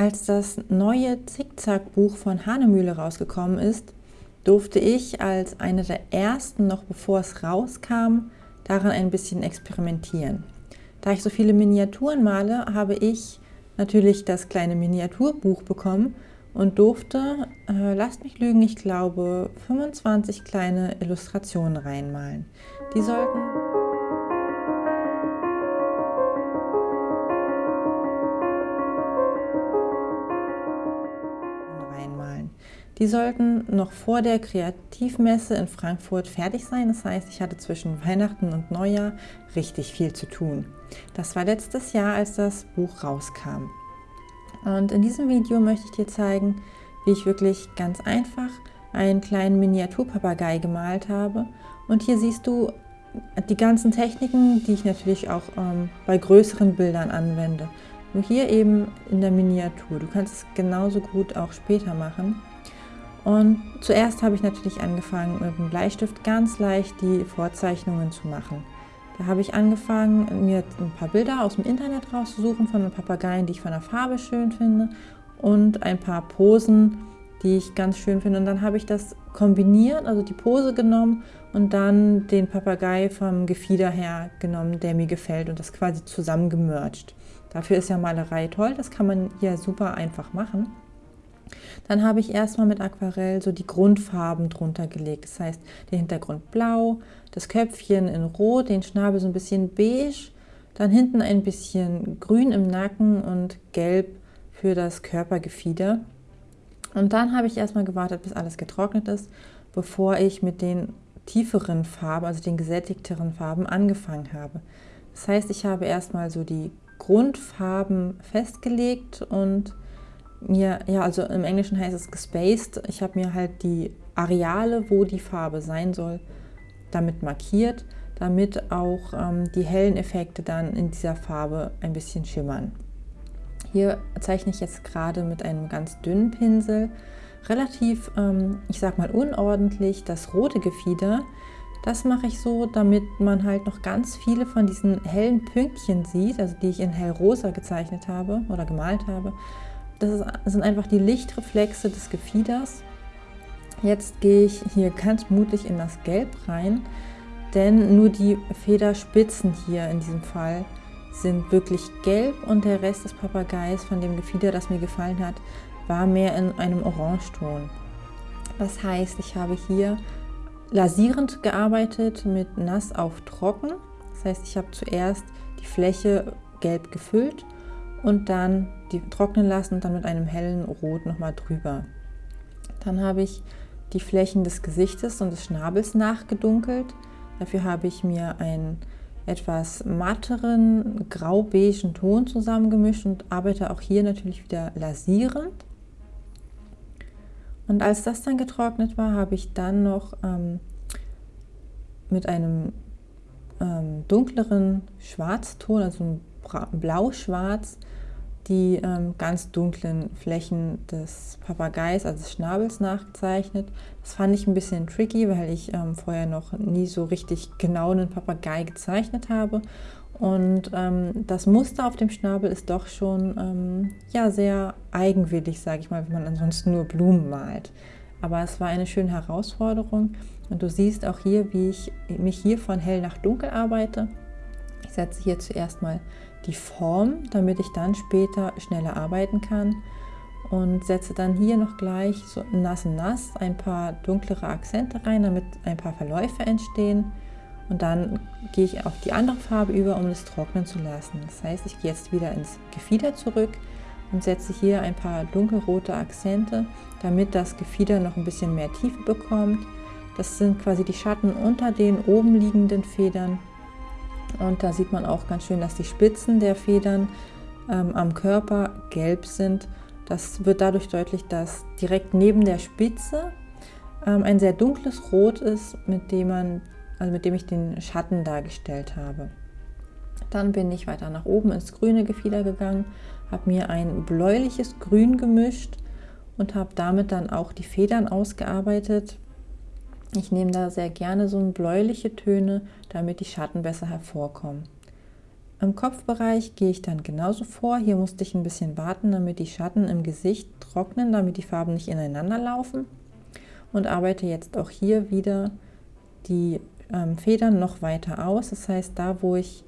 Als das neue Zickzack-Buch von Hanemühle rausgekommen ist, durfte ich als eine der ersten, noch bevor es rauskam, daran ein bisschen experimentieren. Da ich so viele Miniaturen male, habe ich natürlich das kleine Miniaturbuch bekommen und durfte, äh, lasst mich lügen, ich glaube 25 kleine Illustrationen reinmalen. Die sollten Die sollten noch vor der Kreativmesse in Frankfurt fertig sein. Das heißt, ich hatte zwischen Weihnachten und Neujahr richtig viel zu tun. Das war letztes Jahr, als das Buch rauskam. Und in diesem Video möchte ich dir zeigen, wie ich wirklich ganz einfach einen kleinen Miniaturpapagei gemalt habe. Und hier siehst du die ganzen Techniken, die ich natürlich auch ähm, bei größeren Bildern anwende. Nur hier eben in der Miniatur. Du kannst es genauso gut auch später machen. Und zuerst habe ich natürlich angefangen, mit dem Bleistift ganz leicht die Vorzeichnungen zu machen. Da habe ich angefangen, mir ein paar Bilder aus dem Internet rauszusuchen von den Papageien, die ich von der Farbe schön finde und ein paar Posen, die ich ganz schön finde. Und dann habe ich das kombiniert, also die Pose genommen und dann den Papagei vom Gefieder her genommen, der mir gefällt und das quasi zusammengemercht. Dafür ist ja Malerei toll, das kann man hier super einfach machen. Dann habe ich erstmal mit Aquarell so die Grundfarben drunter gelegt. Das heißt, den Hintergrund blau, das Köpfchen in rot, den Schnabel so ein bisschen beige, dann hinten ein bisschen grün im Nacken und gelb für das Körpergefieder. Und dann habe ich erstmal gewartet, bis alles getrocknet ist, bevor ich mit den tieferen Farben, also den gesättigteren Farben angefangen habe. Das heißt, ich habe erstmal so die Grundfarben festgelegt und mir, ja, also im Englischen heißt es gespaced. Ich habe mir halt die Areale, wo die Farbe sein soll, damit markiert, damit auch ähm, die hellen Effekte dann in dieser Farbe ein bisschen schimmern. Hier zeichne ich jetzt gerade mit einem ganz dünnen Pinsel relativ, ähm, ich sag mal unordentlich, das rote Gefieder. Das mache ich so, damit man halt noch ganz viele von diesen hellen Pünktchen sieht, also die ich in hellrosa gezeichnet habe oder gemalt habe. Das, sind einfach die Lichtreflexe des Gefieders. Jetzt gehe ich hier ganz mutig in das Gelb rein, denn nur die Federspitzen hier in diesem Fall sind wirklich gelb und der Rest des Papageis von dem Gefieder, das mir gefallen hat, war mehr in einem Orangeton. Das heißt, ich habe hier lasierend gearbeitet mit nass auf trocken. Das heißt, ich habe zuerst die Fläche gelb gefüllt und dann die trocknen lassen und dann mit einem hellen Rot nochmal drüber. Dann habe ich die Flächen des Gesichtes und des Schnabels nachgedunkelt. Dafür habe ich mir einen etwas matteren grau-beigen Ton zusammengemischt und arbeite auch hier natürlich wieder lasierend. Und als das dann getrocknet war, habe ich dann noch ähm, mit einem ähm, dunkleren Schwarzton, also blau-schwarz, die ähm, ganz dunklen Flächen des Papageis, also des Schnabels nachgezeichnet. Das fand ich ein bisschen tricky, weil ich ähm, vorher noch nie so richtig genau einen Papagei gezeichnet habe. Und ähm, das Muster auf dem Schnabel ist doch schon ähm, ja, sehr eigenwillig, sage ich mal, wenn man ansonsten nur Blumen malt. Aber es war eine schöne Herausforderung und du siehst auch hier, wie ich mich hier von hell nach dunkel arbeite. Ich setze hier zuerst mal die Form, damit ich dann später schneller arbeiten kann und setze dann hier noch gleich so nass nass ein paar dunklere Akzente rein, damit ein paar Verläufe entstehen und dann gehe ich auf die andere Farbe über, um es trocknen zu lassen. Das heißt, ich gehe jetzt wieder ins Gefieder zurück und setze hier ein paar dunkelrote Akzente, damit das Gefieder noch ein bisschen mehr Tiefe bekommt. Das sind quasi die Schatten unter den oben liegenden Federn und da sieht man auch ganz schön, dass die Spitzen der Federn ähm, am Körper gelb sind. Das wird dadurch deutlich, dass direkt neben der Spitze ähm, ein sehr dunkles Rot ist, mit dem, man, also mit dem ich den Schatten dargestellt habe. Dann bin ich weiter nach oben ins grüne Gefieder gegangen, habe mir ein bläuliches Grün gemischt und habe damit dann auch die Federn ausgearbeitet. Ich nehme da sehr gerne so bläuliche Töne, damit die Schatten besser hervorkommen. Im Kopfbereich gehe ich dann genauso vor. Hier musste ich ein bisschen warten, damit die Schatten im Gesicht trocknen, damit die Farben nicht ineinander laufen. Und arbeite jetzt auch hier wieder die ähm, Federn noch weiter aus. Das heißt, da wo ich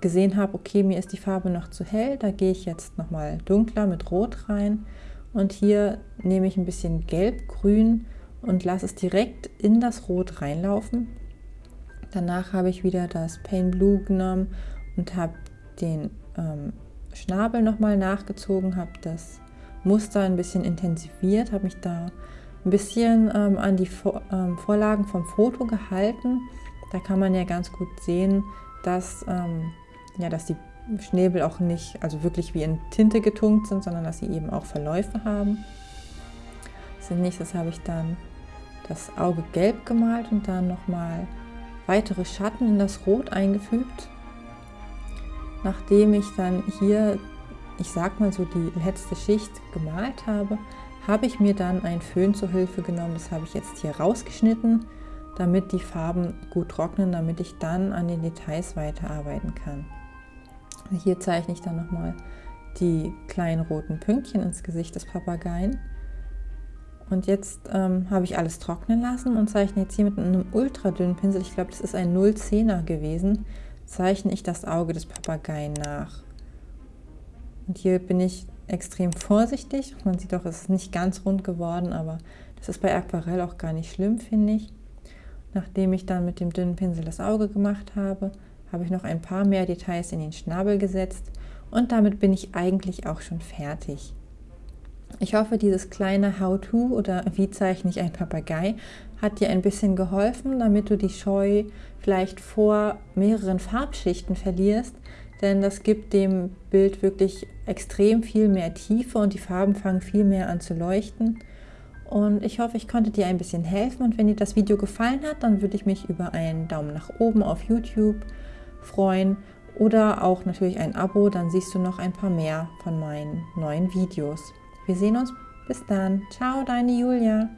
gesehen habe, okay, mir ist die Farbe noch zu hell, da gehe ich jetzt nochmal dunkler mit Rot rein. Und hier nehme ich ein bisschen Gelb-Grün und lasse es direkt in das Rot reinlaufen. Danach habe ich wieder das Pain Blue genommen und habe den ähm, Schnabel nochmal nachgezogen, habe das Muster ein bisschen intensiviert, habe mich da ein bisschen ähm, an die Vor ähm, Vorlagen vom Foto gehalten. Da kann man ja ganz gut sehen, dass, ähm, ja, dass die Schnäbel auch nicht, also wirklich wie in Tinte getunkt sind, sondern dass sie eben auch Verläufe haben. Als nächstes habe ich dann das Auge gelb gemalt und dann nochmal weitere Schatten in das Rot eingefügt. Nachdem ich dann hier, ich sag mal so, die letzte Schicht gemalt habe, habe ich mir dann ein Föhn zur Hilfe genommen. Das habe ich jetzt hier rausgeschnitten, damit die Farben gut trocknen, damit ich dann an den Details weiterarbeiten kann. Hier zeichne ich dann nochmal die kleinen roten Pünktchen ins Gesicht des Papageien. Und jetzt ähm, habe ich alles trocknen lassen und zeichne jetzt hier mit einem ultra dünnen Pinsel, ich glaube das ist ein 010er gewesen, zeichne ich das Auge des Papageien nach. Und hier bin ich extrem vorsichtig. Man sieht auch, es ist nicht ganz rund geworden, aber das ist bei Aquarell auch gar nicht schlimm, finde ich. Nachdem ich dann mit dem dünnen Pinsel das Auge gemacht habe, habe ich noch ein paar mehr Details in den Schnabel gesetzt und damit bin ich eigentlich auch schon fertig. Ich hoffe, dieses kleine How-To oder wie zeichne ich ein Papagei hat dir ein bisschen geholfen, damit du die Scheu vielleicht vor mehreren Farbschichten verlierst, denn das gibt dem Bild wirklich extrem viel mehr Tiefe und die Farben fangen viel mehr an zu leuchten. Und ich hoffe, ich konnte dir ein bisschen helfen und wenn dir das Video gefallen hat, dann würde ich mich über einen Daumen nach oben auf YouTube freuen oder auch natürlich ein Abo, dann siehst du noch ein paar mehr von meinen neuen Videos. Wir sehen uns. Bis dann. Ciao, deine Julia.